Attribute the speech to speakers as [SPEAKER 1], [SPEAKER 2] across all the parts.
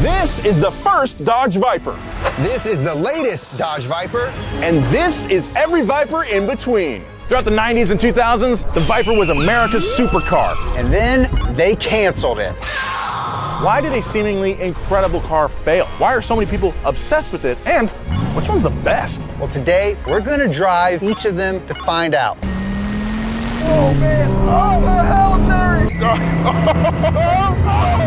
[SPEAKER 1] This is the first Dodge Viper.
[SPEAKER 2] This is the latest Dodge Viper.
[SPEAKER 1] And this is every Viper in between. Throughout the 90s and 2000s, the Viper was America's supercar.
[SPEAKER 2] And then they canceled it.
[SPEAKER 1] Why did a seemingly incredible car fail? Why are so many people obsessed with it? And which one's the best?
[SPEAKER 2] Well, today we're gonna drive each of them to find out.
[SPEAKER 1] Oh man, oh the hell, Terry! Oh,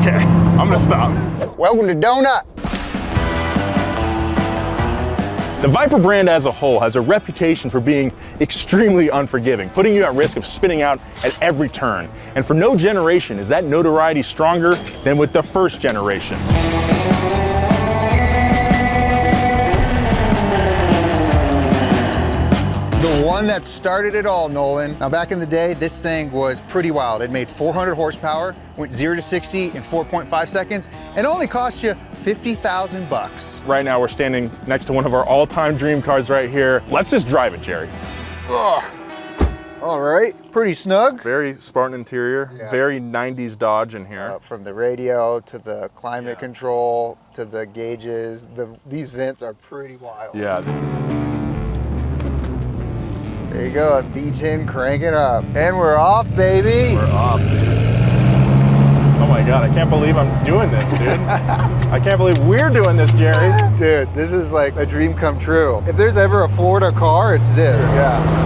[SPEAKER 1] okay, I'm gonna stop.
[SPEAKER 2] Welcome to Donut.
[SPEAKER 1] The Viper brand as a whole has a reputation for being extremely unforgiving, putting you at risk of spinning out at every turn. And for no generation is that notoriety stronger than with the first generation.
[SPEAKER 2] The one that started it all, Nolan. Now back in the day, this thing was pretty wild. It made 400 horsepower, went zero to 60 in 4.5 seconds, and only cost you 50,000 bucks.
[SPEAKER 1] Right now we're standing next to one of our all-time dream cars right here. Let's just drive it, Jerry.
[SPEAKER 2] Ugh. All right, pretty snug.
[SPEAKER 1] Very Spartan interior,
[SPEAKER 2] Yeah.
[SPEAKER 1] very 90s Dodge in here.
[SPEAKER 2] Uh, from the radio to the climate
[SPEAKER 1] Yeah.
[SPEAKER 2] control to the gauges, the, these vents are pretty wild.
[SPEAKER 1] yeah,
[SPEAKER 2] There you go, a V10 cranking up. And we're off, baby.
[SPEAKER 1] we're off, dude. Oh my God, I can't believe I'm doing this, dude. I can't believe we're doing this, Jerry.
[SPEAKER 2] Dude, this is like a dream come true. If there's ever a Florida car, it's this. Yeah.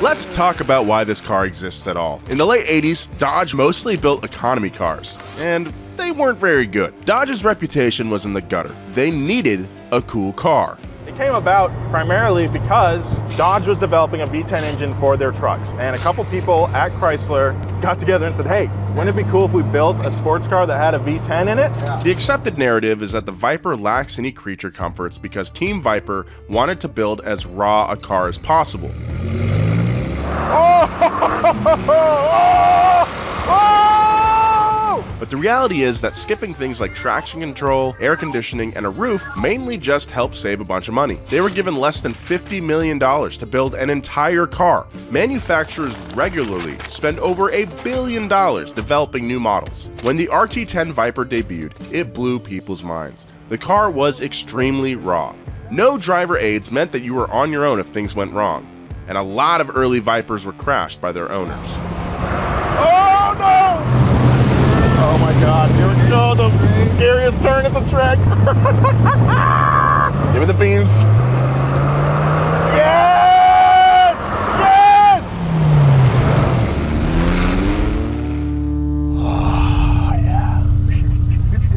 [SPEAKER 3] Let's talk about why this car exists at all. In the late 80s, Dodge mostly built economy cars, and they weren't very good. Dodge's reputation was in the gutter. They needed a cool car.
[SPEAKER 1] It came about primarily because Dodge was developing a V10 engine for their trucks. And a couple people at Chrysler got together and said, hey, wouldn't it be cool if we built a sports car that had a V10 in it?
[SPEAKER 3] The accepted narrative is that the Viper lacks any creature comforts because Team Viper wanted to build as raw a car as possible. Oh! Oh! Oh! But the reality is that skipping things like traction control, air conditioning, and a roof mainly just helped save a bunch of money. They were given less than $50 million to build an entire car. Manufacturers regularly spend over a billion dollars developing new models. When the RT10 Viper debuted, it blew people's minds. The car was extremely raw. No driver aids meant that you were on your own if things went wrong, and a lot of early Vipers were crashed by their owners.
[SPEAKER 1] Oh no! Oh my god, here we go, the scariest turn at the track. Give me the beans. Yes! Yes! Oh, yeah.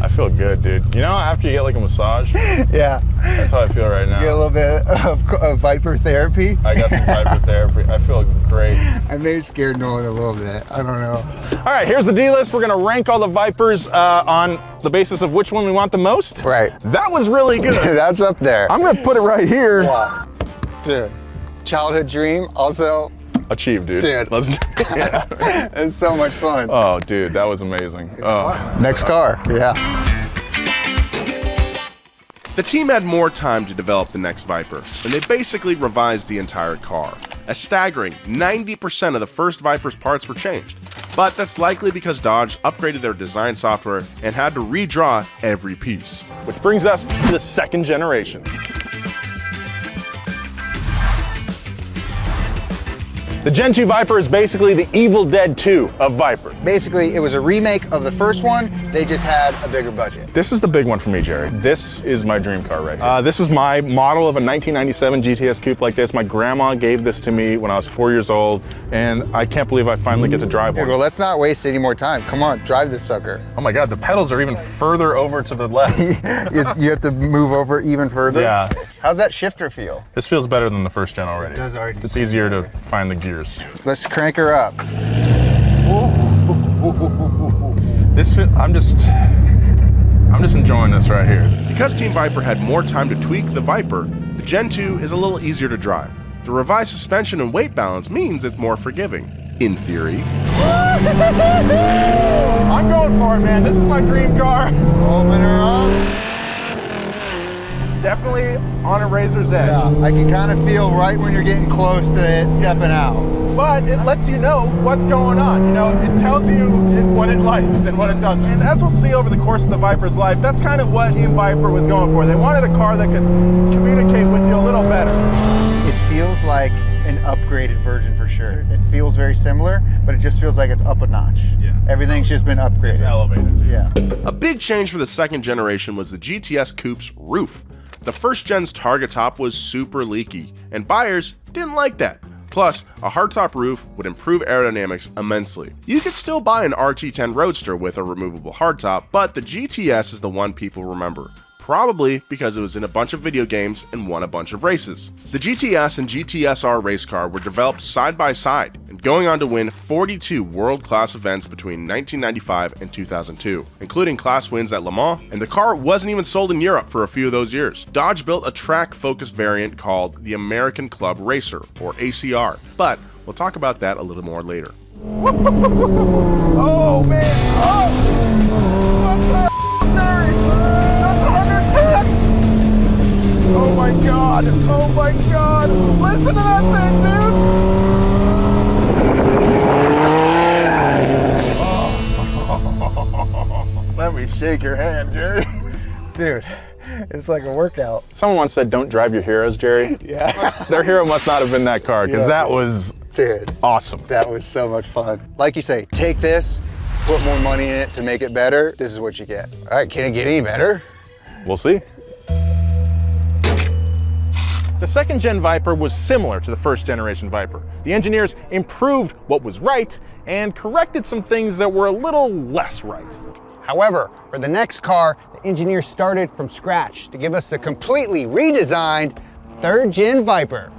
[SPEAKER 1] I feel good, dude. You know, after you get like a massage,
[SPEAKER 2] Yeah.
[SPEAKER 1] that's how I feel right now.
[SPEAKER 2] Get a little bit of, of Viper therapy.
[SPEAKER 1] I got some Viper therapy. I feel great.
[SPEAKER 2] I may have scared Nolan a little bit. I don't know.
[SPEAKER 1] All right, here's the D list. We're gonna rank all the Vipers uh, on the basis of which one we want the most.
[SPEAKER 2] Right.
[SPEAKER 1] That was really good.
[SPEAKER 2] That's up there.
[SPEAKER 1] I'm gonna put it right here.
[SPEAKER 2] Yeah. Dude, childhood dream. Also,
[SPEAKER 1] Achieved, dude.
[SPEAKER 2] Dude.
[SPEAKER 1] Let's. yeah.
[SPEAKER 2] it's so much fun.
[SPEAKER 1] Oh, dude, that was amazing. Oh.
[SPEAKER 2] Next car. Yeah.
[SPEAKER 3] The team had more time to develop the next Viper, and they basically revised the entire car. A staggering 90% of the first Viper's parts were changed, but that's likely because Dodge upgraded their design software and had to redraw every piece.
[SPEAKER 1] Which brings us to the second generation. The Gen 2 Viper is basically the Evil Dead 2 of Viper.
[SPEAKER 2] Basically, it was a remake of the first one. They just had a bigger budget.
[SPEAKER 1] This is the big one for me, Jerry. This is my dream car right here. Uh, this is my model of a 1997 GTS coupe like this. My grandma gave this to me when I was four years old, and I can't believe I finally get to drive one.
[SPEAKER 2] well, let's not waste any more time. Come on, drive this sucker.
[SPEAKER 1] Oh my God, the pedals are even further over to the left.
[SPEAKER 2] you, have to move over even further.
[SPEAKER 1] Yeah.
[SPEAKER 2] How's that shifter feel?
[SPEAKER 1] this feels better than the first gen already. It
[SPEAKER 2] does already.
[SPEAKER 1] It's easier to find the gears.
[SPEAKER 2] Let's crank her up.
[SPEAKER 1] This, I'm just, I'm just enjoying this right here.
[SPEAKER 3] Because Team Viper had more time to tweak the Viper, the Gen 2 is a little easier to drive. The revised suspension and weight balance means it's more forgiving, in theory.
[SPEAKER 1] I'm going for it, man. This is my dream car.
[SPEAKER 2] Open her up.
[SPEAKER 1] definitely on a razor's edge.
[SPEAKER 2] Yeah, I can kind of feel right when you're getting close to it stepping out.
[SPEAKER 1] But it lets you know what's going on. You know, it tells you it, what it likes and what it doesn't. And as we'll see over the course of the Viper's life, that's kind of what Team Viper was going for. They wanted a car that could communicate with you a little better.
[SPEAKER 2] It feels like an upgraded version for sure. It feels very similar, but it just feels like it's up a notch.
[SPEAKER 1] Yeah.
[SPEAKER 2] Everything's just been upgraded.
[SPEAKER 1] It's elevated.
[SPEAKER 2] Yeah.
[SPEAKER 3] A big change for the second generation was the GTS Coupe's roof. The first gen's targa top was super leaky, and buyers didn't like that. Plus, a hardtop roof would improve aerodynamics immensely. You could still buy an RT10 Roadster with a removable hardtop, but the GTS is the one people remember probably because it was in a bunch of video games and won a bunch of races. The GTS and GTSR race car were developed side by side and going on to win 42 world-class events between 1995 and 2002, including class wins at Le Mans, and the car wasn't even sold in Europe for a few of those years. Dodge built a track-focused variant called the American Club Racer, or ACR, but we'll talk about that a little more later.
[SPEAKER 1] Oh man! Oh! What the Terry? That's 110! Oh my god! Oh my god! Listen to that thing, dude! Let me shake your hand, Jerry.
[SPEAKER 2] Dude, it's like a workout.
[SPEAKER 4] Someone once said, don't drive your heroes, Jerry.
[SPEAKER 2] Yeah.
[SPEAKER 4] Their hero must not have been that car, because
[SPEAKER 2] Yeah.
[SPEAKER 4] that was
[SPEAKER 2] Dude,
[SPEAKER 4] awesome.
[SPEAKER 2] that was so much fun. Like you say, take this, put more money in it to make it better. This is what you get. All right, can it get any better?
[SPEAKER 4] We'll see. The second gen Viper was similar to the first generation Viper. The engineers improved what was right and corrected some things that were a little less right.
[SPEAKER 2] However, for the next car, the engineers started from scratch to give us the completely redesigned third gen Viper.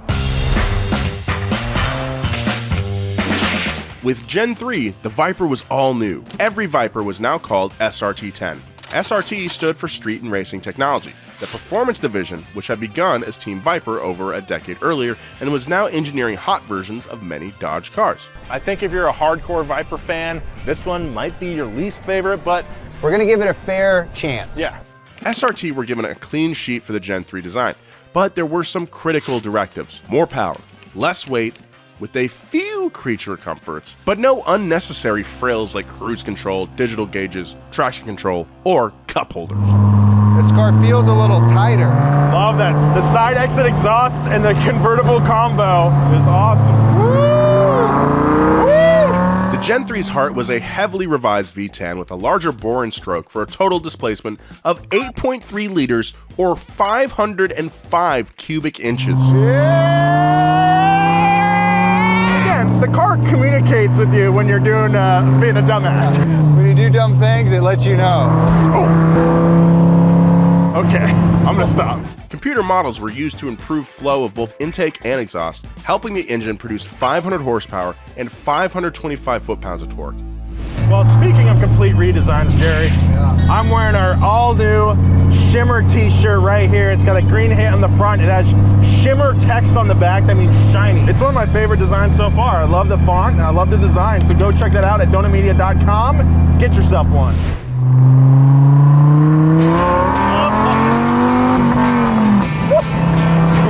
[SPEAKER 3] With Gen 3, the Viper was all new. Every Viper was now called SRT10. SRT stood for Street and Racing Technology, the performance division which had begun as Team Viper over a decade earlier and was now engineering hot versions of many Dodge cars.
[SPEAKER 4] I think if you're a hardcore Viper fan, this one might be your least favorite, but
[SPEAKER 2] We're gonna give it a fair chance.
[SPEAKER 4] yeah,
[SPEAKER 3] SRT were given a clean sheet for the Gen 3 design, but there were some critical directives. More power, less weight, with a few creature comforts, but no unnecessary frills like cruise control, digital gauges, traction control, or cup holders.
[SPEAKER 2] This car feels a little tighter.
[SPEAKER 1] Love that. The side exit exhaust and the convertible combo is awesome.
[SPEAKER 3] The Gen 3's heart was a heavily revised V10 with a larger bore and stroke for a total displacement of 8.3 liters or 505 cubic inches.
[SPEAKER 1] Again, the car communicates with you when you're doing uh, being a dumbass.
[SPEAKER 2] When you do dumb things, it lets you know.
[SPEAKER 1] Okay, I'm gonna stop.
[SPEAKER 3] Computer models were used to improve flow of both intake and exhaust, helping the engine produce 500 horsepower and 525 foot-pounds of torque.
[SPEAKER 1] Well, speaking of complete redesigns, Jerry, I'm wearing our all-new Shimmer t-shirt right here. It's got a green hat on the front. It has Shimmer text on the back. That means shiny. It's one of my favorite designs so far. I love the font and I love the design. So go check that out at donutmedia.com. Get yourself one.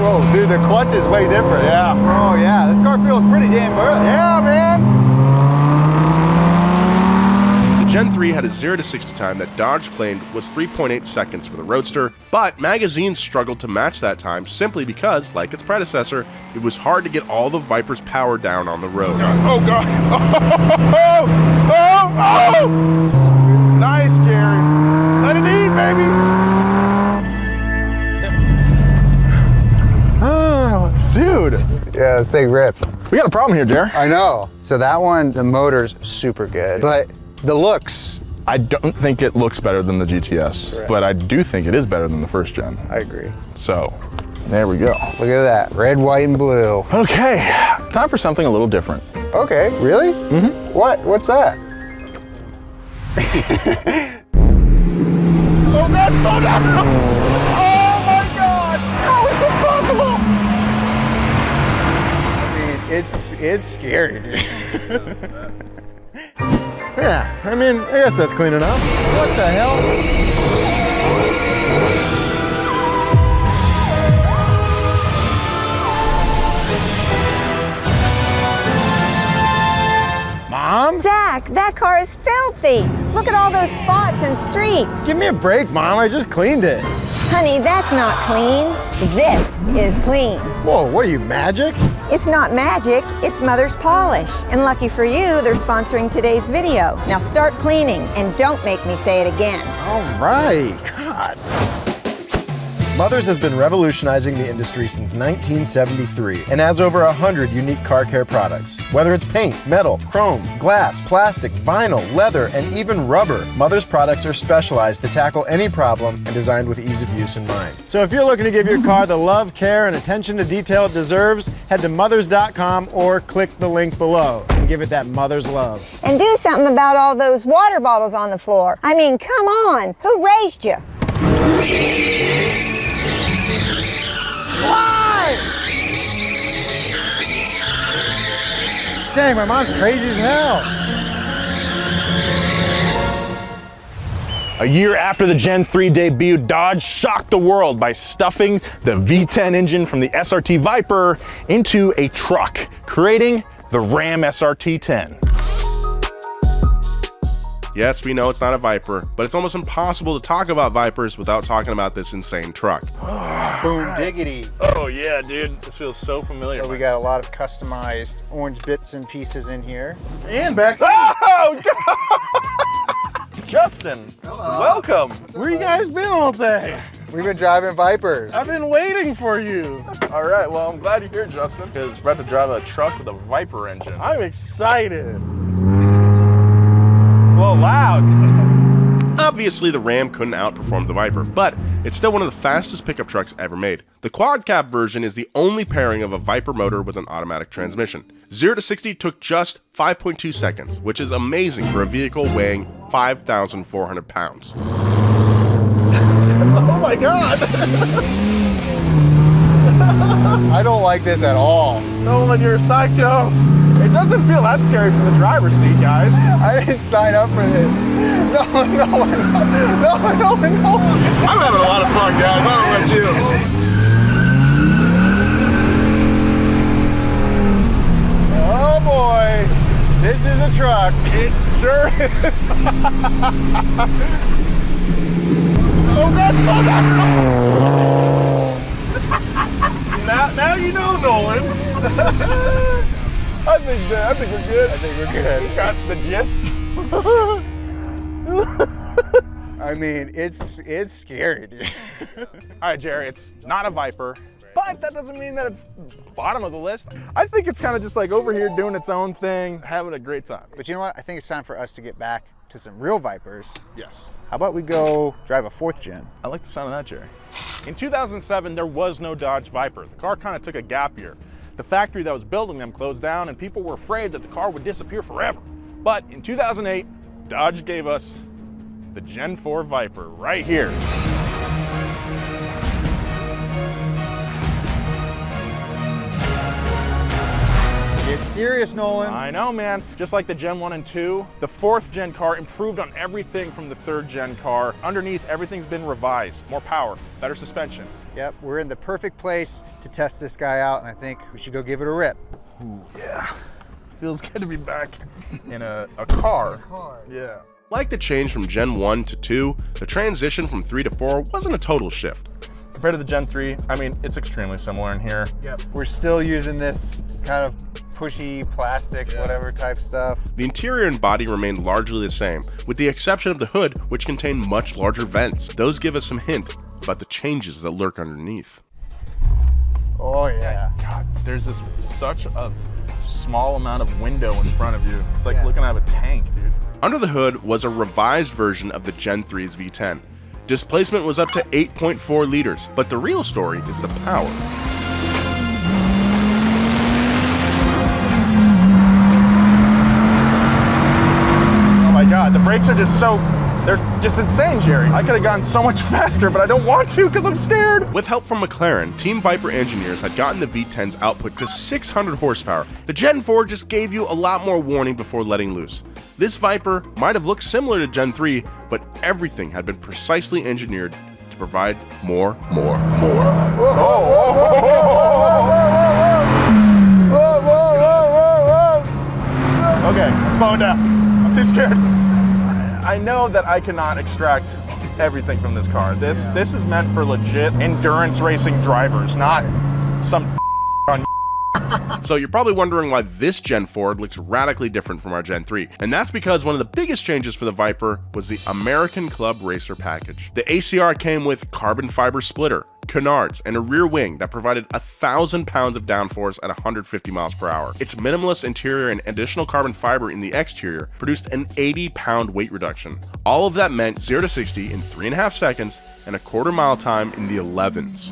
[SPEAKER 2] Whoa, dude, the clutch is way different.
[SPEAKER 1] Yeah.
[SPEAKER 2] Oh yeah, this car feels pretty damn good.
[SPEAKER 1] Yeah, man.
[SPEAKER 3] The Gen 3 had a 0 to 60 time that Dodge claimed was 3.8 seconds for the Roadster, but magazines struggled to match that time simply because, like its predecessor, it was hard to get all the Viper's power down on the road.
[SPEAKER 1] Oh, God. Oh, oh, oh, oh. Nice, Jerry. Let it eat, baby.
[SPEAKER 4] Oh, dude,
[SPEAKER 2] Yeah, this thing rips.
[SPEAKER 4] we got a problem here, Jer.
[SPEAKER 2] I know. So that one, the motor's super good, but the looks,
[SPEAKER 4] I don't think it looks better than the GTS, but I do think it is better than the first gen.
[SPEAKER 2] I agree.
[SPEAKER 4] So, there we go.
[SPEAKER 2] Look at that, red, white, and blue.
[SPEAKER 4] Okay, time for something a little different.
[SPEAKER 2] Okay, really? Mm-hmm. What? What's that?
[SPEAKER 1] Oh, God, slow down. Oh, my God. How is this possible?
[SPEAKER 2] I mean, it's it's scary, dude.
[SPEAKER 5] Yeah, I mean, I guess that's clean enough.
[SPEAKER 2] What the hell?
[SPEAKER 6] Mom? Zach, that car is filthy. Look at all those spots and streaks.
[SPEAKER 5] Give me a break, Mom. I just cleaned it.
[SPEAKER 6] Honey, that's not clean. This is clean.
[SPEAKER 5] Whoa, what are you, magic?
[SPEAKER 6] It's not magic, it's Mother's Polish. And lucky for you, they're sponsoring today's video. Now start cleaning and don't make me say it again.
[SPEAKER 5] All right. God. Mothers has been revolutionizing the industry since 1973 and has over 100 unique car care products. Whether it's paint, metal, chrome, glass, plastic, vinyl, leather, and even rubber, Mothers products are specialized to tackle any problem and designed with ease of use in mind. So if you're looking to give your car the love, care, and attention to detail it deserves, head to mothers.com or click the link below and give it that mother's love.
[SPEAKER 6] And do something about all those water bottles on the floor. I mean, come on, who raised you?
[SPEAKER 5] Dang, my mom's crazy as hell.
[SPEAKER 1] A year after the Gen 3 debut, Dodge shocked the world by stuffing the V10 engine from the SRT Viper into a truck, creating the Ram SRT 10.
[SPEAKER 3] Yes, we know it's not a Viper, but it's almost impossible to talk about Vipers without talking about this insane truck.
[SPEAKER 2] Boom diggity.
[SPEAKER 1] Oh yeah, dude, this feels so familiar.
[SPEAKER 2] So we got a lot of customized orange bits and pieces in here.
[SPEAKER 5] And back
[SPEAKER 1] Oh God! Justin, welcome.
[SPEAKER 5] Where you guys been all day?
[SPEAKER 2] We've been driving Vipers.
[SPEAKER 5] I've been waiting for you.
[SPEAKER 1] All right, well, I'm glad you're here, Justin, because we're about to drive a truck with a Viper engine.
[SPEAKER 5] I'm excited.
[SPEAKER 1] Well, loud.
[SPEAKER 3] Obviously, the Ram couldn't outperform the Viper, but it's still one of the fastest pickup trucks ever made. The quad cab version is the only pairing of a Viper motor with an automatic transmission. 0 to 60 took just 5.2 seconds, which is amazing for a vehicle weighing 5,400 pounds.
[SPEAKER 5] Oh my god.
[SPEAKER 2] I don't like this at all.
[SPEAKER 5] Nolan, you're a psycho.
[SPEAKER 1] It doesn't feel that scary from the driver's seat, guys.
[SPEAKER 2] I didn't sign up for this. No, no, no, no, no, no.
[SPEAKER 1] I'm having a lot of fun, guys. I don't know about you.
[SPEAKER 2] Oh boy. This is a truck.
[SPEAKER 1] It sure is. oh God, slow down. now, now you know, Nolan. I think that, I think we're good.
[SPEAKER 2] I think we're good.
[SPEAKER 1] Got the gist.
[SPEAKER 2] I mean, it's it's scary, dude.
[SPEAKER 1] All right, Jerry, it's not a Viper, but that doesn't mean that it's bottom of the list. I think it's kind of just like over here doing its own thing, having a great time.
[SPEAKER 2] But you know what? I think it's time for us to get back to some real Vipers.
[SPEAKER 1] Yes.
[SPEAKER 2] How about we go drive a fourth gen?
[SPEAKER 1] I like the sound of that, Jerry. In 2007, there was no Dodge Viper. The car kind of took a gap year. The factory that was building them closed down, and people were afraid that the car would disappear forever. But in 2008, Dodge gave us the Gen 4 Viper right here.
[SPEAKER 2] Serious, Nolan.
[SPEAKER 1] I know, man. Just like the Gen 1 and 2, the fourth gen car improved on everything from the third gen car. Underneath, everything's been revised. More power, better suspension.
[SPEAKER 2] Yep, we're in the perfect place to test this guy out, and I think we should go give it a rip.
[SPEAKER 1] Yeah. Feels good to be back in a, a car. Yeah.
[SPEAKER 3] Like the change from Gen 1 to 2, the transition from 3 to 4 wasn't a total shift.
[SPEAKER 1] Compared to the Gen 3, I mean, it's extremely similar in here.
[SPEAKER 2] Yep. We're still using this kind of pushy plastic, whatever type stuff.
[SPEAKER 3] The interior and body remained largely the same, with the exception of the hood, which contained much larger vents. Those give us some hint about the changes that lurk underneath.
[SPEAKER 2] Oh yeah.
[SPEAKER 1] God, there's this such a small amount of window in front of you. It's like
[SPEAKER 2] Yeah.
[SPEAKER 1] looking of a tank, dude.
[SPEAKER 3] Under the hood was a revised version of the Gen 3's V10. Displacement was up to 8.4 liters, but the real story is the power.
[SPEAKER 1] Oh my God, the brakes are just so, they're just insane, Jerry. I could have gone so much faster, but I don't want to because I'm scared.
[SPEAKER 3] With help from McLaren, Team Viper engineers had gotten the V10's output to 600 horsepower. The Gen 4 just gave you a lot more warning before letting loose. This Viper might have looked similar to Gen 3, but everything had been precisely engineered to provide more, more, more.
[SPEAKER 2] Whoa, whoa, whoa, whoa, whoa, whoa.
[SPEAKER 1] Okay, I'm slowing down. I'm I'm too scared. I know that I cannot extract everything from this car. This yeah. this is meant for legit endurance racing drivers, not some
[SPEAKER 3] so you're probably wondering why this Gen 4 looks radically different from our Gen 3. And that's because one of the biggest changes for the Viper was the American Club Racer package. The ACR came with carbon fiber splitter, canards, and a rear wing that provided a thousand pounds of downforce at 150 miles per hour. Its minimalist interior and additional carbon fiber in the exterior produced an 80 pound weight reduction. All of that meant 0 to 60 in 3.5 seconds and a quarter mile time in the 11s.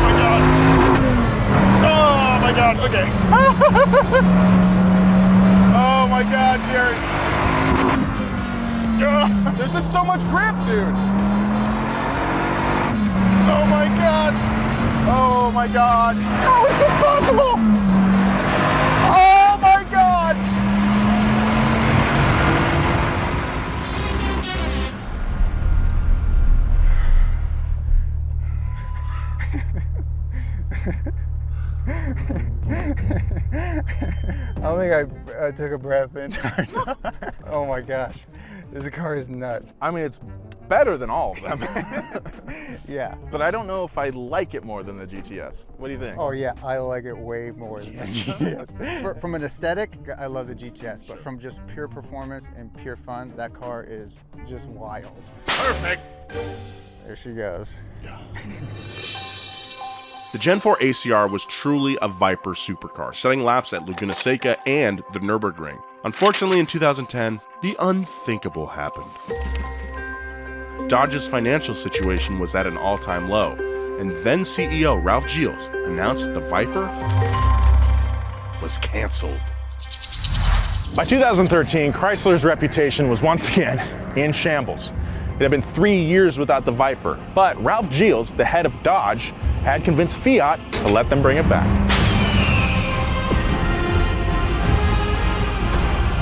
[SPEAKER 1] my god, Oh my god, okay. oh my god, Jerry. there's just so much grip, dude. Oh my god. Oh my god. How is this possible? Oh my god.
[SPEAKER 2] I don't think I, I took a breath in. oh my gosh, this car is nuts.
[SPEAKER 1] I mean, it's better than all of them.
[SPEAKER 2] yeah.
[SPEAKER 1] But I don't know if I like it more than the GTS. What do you think?
[SPEAKER 2] Oh yeah, I like it way more than the GTS. For, from an aesthetic, I love the GTS, but from just pure performance and pure fun, that car is just wild.
[SPEAKER 1] Perfect.
[SPEAKER 2] There she goes.
[SPEAKER 3] The Gen 4 ACR was truly a Viper supercar, setting laps at Laguna Seca and the Nürburgring. Unfortunately, in 2010, the unthinkable happened. Dodge's financial situation was at an all-time low, and then CEO Ralph Gilles announced the Viper was canceled.
[SPEAKER 7] By 2013, Chrysler's reputation was once again in shambles. It had been three years without the Viper, but Ralph Gilles, the head of Dodge, had convinced Fiat to let them bring it back.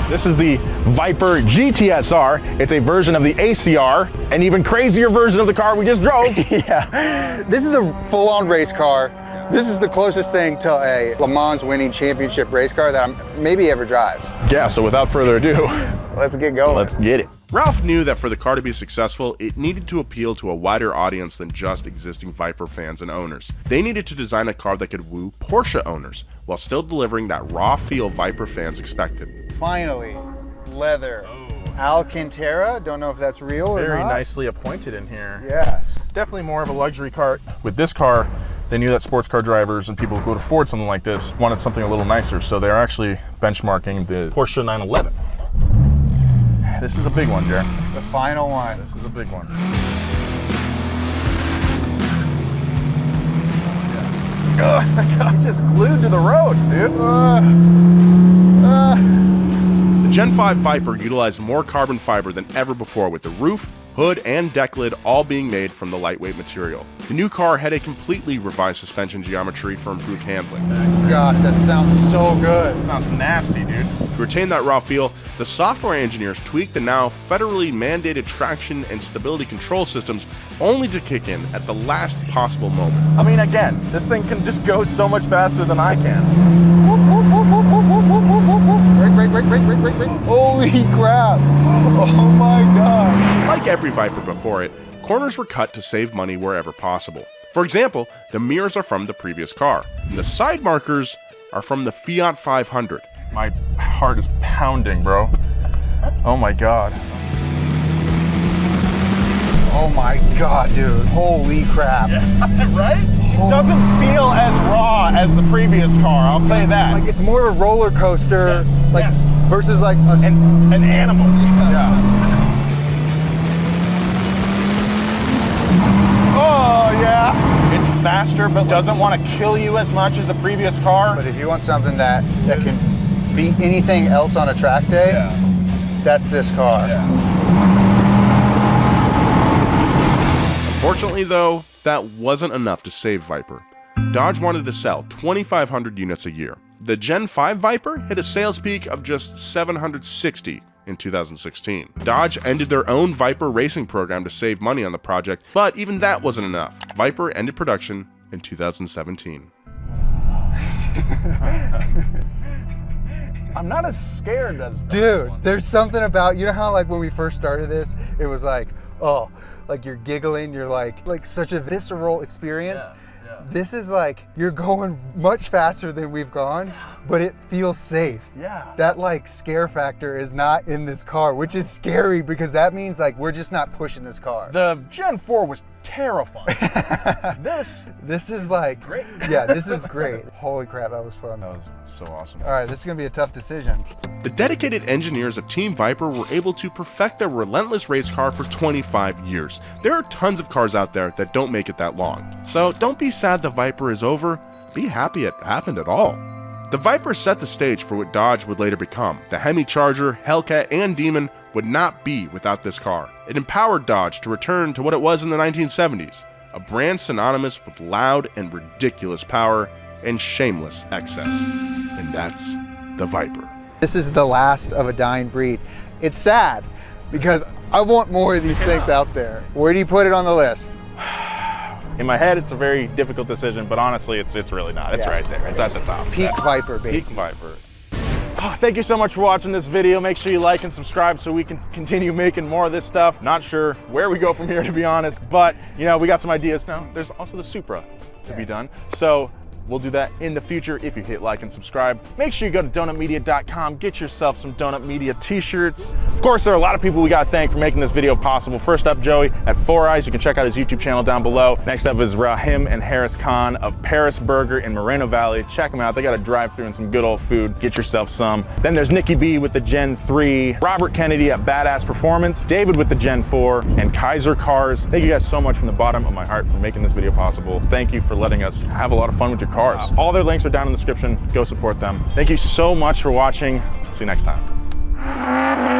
[SPEAKER 7] This is the Viper GTSR. It's a version of the ACR, an even crazier version of the car we just drove.
[SPEAKER 2] yeah. This is a full-on race car. This is the closest thing to a Le Mans winning championship race car that I'm maybe ever drive.
[SPEAKER 7] Yeah, so without further ado,
[SPEAKER 2] let's get going.
[SPEAKER 7] Let's get it.
[SPEAKER 3] Ralph knew that for the car to be successful, it needed to appeal to a wider audience than just existing Viper fans and owners. They needed to design a car that could woo Porsche owners while still delivering that raw feel Viper fans expected.
[SPEAKER 2] Finally, leather. Oh. Alcantara, don't know if that's real
[SPEAKER 1] Very
[SPEAKER 2] or not.
[SPEAKER 1] Very nicely appointed in here.
[SPEAKER 2] Yes.
[SPEAKER 1] Definitely more of a luxury car. With this car, they knew that sports car drivers and people who could afford something like this wanted something a little nicer, so they're actually benchmarking the Porsche 911. This is a big one, Jared.
[SPEAKER 2] The final one.
[SPEAKER 1] This is a big one. I'm just glued to the road, dude. Uh,
[SPEAKER 3] uh. The Gen 5 Viper utilized more carbon fiber than ever before with the roof, hood, and deck lid all being made from the lightweight material. The new car had a completely revised suspension geometry for improved handling.
[SPEAKER 2] Gosh, that sounds so good.
[SPEAKER 1] It sounds nasty, dude.
[SPEAKER 3] To retain that raw feel, the software engineers tweaked the now federally mandated traction and stability control systems only to kick in at the last possible moment.
[SPEAKER 1] I mean, again, this thing can just go so much faster than I can.
[SPEAKER 2] Brake, brake, brake, brake, brake, brake, brake. Holy crap. Oh my god.
[SPEAKER 3] Like every Viper before it, corners were cut to save money wherever possible. For example, the mirrors are from the previous car, and the side markers are from the Fiat 500.
[SPEAKER 1] My heart is pounding, bro. Oh my god.
[SPEAKER 2] Oh my god, dude. Holy crap.
[SPEAKER 1] Yeah, right? It doesn't feel as raw as the previous car, I'll say that.
[SPEAKER 2] Like it's more of a roller coaster
[SPEAKER 1] yes,
[SPEAKER 2] like
[SPEAKER 1] yes.
[SPEAKER 2] versus like a,
[SPEAKER 1] an, an animal. Yeah. yeah. Oh yeah. It's faster but doesn't want to kill you as much as the previous car.
[SPEAKER 2] But if you want something that that can beat anything else on a track day, yeah. that's this car.
[SPEAKER 1] Yeah.
[SPEAKER 3] Unfortunately though, that wasn't enough to save Viper. Dodge wanted to sell 2,500 units a year. The Gen 5 Viper hit a sales peak of just 760 in 2016. Dodge ended their own Viper racing program to save money on the project, but even that wasn't enough. Viper ended production in 2017.
[SPEAKER 1] I'm not as scared as as this
[SPEAKER 2] Dude,
[SPEAKER 1] one.
[SPEAKER 2] there's something about you know how like when we first started this, it was like, oh, like you're giggling, you're like like such a visceral experience.
[SPEAKER 1] Yeah, yeah.
[SPEAKER 2] This is like you're going much faster than we've gone, but it feels safe.
[SPEAKER 1] Yeah.
[SPEAKER 2] That like scare factor is not in this car, which is scary because that means like we're just not pushing this car.
[SPEAKER 1] The Gen 4 was terrifying. this
[SPEAKER 2] This is like great. Yeah, this is great. Holy crap, that was fun.
[SPEAKER 1] that was so awesome.
[SPEAKER 2] All right, this is gonna be a tough decision.
[SPEAKER 3] The dedicated engineers of Team Viper were able to perfect their relentless race car for 25 years. There are tons of cars out there that don't make it that long. So don't be sad the Viper is over, be happy it happened at all. The Viper set the stage for what Dodge would later become. The Hemi Charger, Hellcat, and Demon would not be without this car. It empowered Dodge to return to what it was in the 1970s, a brand synonymous with loud and ridiculous power and shameless excess. And that's the Viper.
[SPEAKER 2] This is the last of a dying breed. It's sad because I want more of these things out there. Where do you put it on the list?
[SPEAKER 1] In my head, it's a very difficult decision, but honestly, it's it's really not. It's
[SPEAKER 2] Yeah.
[SPEAKER 1] right there. It's at the top.
[SPEAKER 2] Peak Viper, baby.
[SPEAKER 1] Peak Viper. Oh, thank you so much for watching this video. Make sure you like and subscribe so we can continue making more of this stuff. Not sure where we go from here, to be honest, but you know, we got some ideas now. There's also the Supra to be done. So we'll do that in the future if you hit like and subscribe. Make sure you go to donutmedia.com, get yourself some Donut Media t-shirts. Of course, there are a lot of people we gotta thank for making this video possible. First up, Joey at Four Eyes. You can check out his YouTube channel down below. Next up is Rahim and Harris Khan of Paris Burger in Moreno Valley. Check them out. They got a drive-through and some good old food. Get yourself some. Then there's Nikki B with the Gen 3, Robert Kennedy at Badass Performance, David with the Gen 4, and Kaiser Cars. Thank you guys so much from the bottom of my heart for making this video possible. Thank you for letting us have a lot of fun with your cars. All their links are down in the description. Go support them. Thank you so much for watching. See you next time.